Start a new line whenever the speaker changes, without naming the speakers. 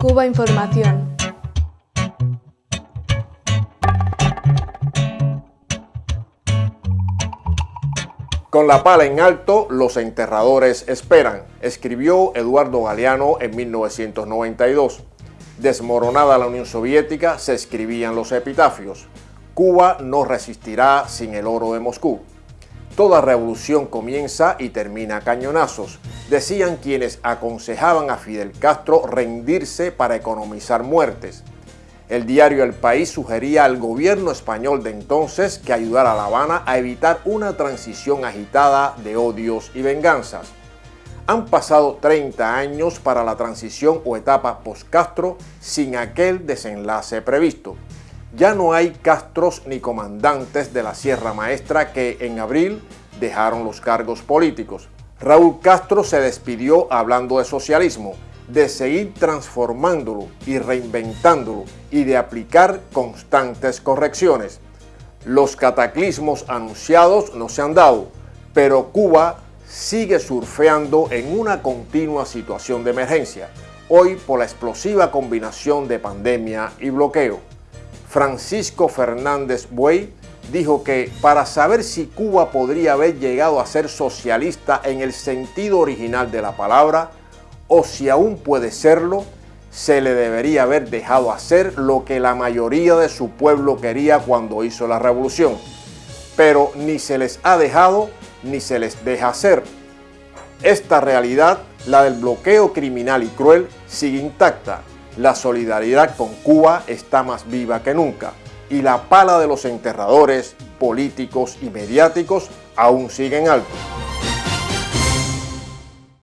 Cuba Información.
Con la pala en alto, los enterradores esperan, escribió Eduardo Galeano en 1992. Desmoronada la Unión Soviética, se escribían los epitafios. Cuba no resistirá sin el oro de Moscú. Toda revolución comienza y termina a cañonazos, decían quienes aconsejaban a Fidel Castro rendirse para economizar muertes. El diario El País sugería al gobierno español de entonces que ayudara a La Habana a evitar una transición agitada de odios y venganzas. Han pasado 30 años para la transición o etapa post-Castro sin aquel desenlace previsto. Ya no hay castros ni comandantes de la Sierra Maestra que en abril dejaron los cargos políticos. Raúl Castro se despidió hablando de socialismo, de seguir transformándolo y reinventándolo y de aplicar constantes correcciones. Los cataclismos anunciados no se han dado, pero Cuba sigue surfeando en una continua situación de emergencia, hoy por la explosiva combinación de pandemia y bloqueo. Francisco Fernández Buey dijo que para saber si Cuba podría haber llegado a ser socialista en el sentido original de la palabra, o si aún puede serlo, se le debería haber dejado hacer lo que la mayoría de su pueblo quería cuando hizo la revolución. Pero ni se les ha dejado ni se les deja hacer. Esta realidad, la del bloqueo criminal y cruel, sigue intacta. La solidaridad con Cuba está más viva que nunca y la pala de los enterradores políticos y mediáticos aún sigue en alto.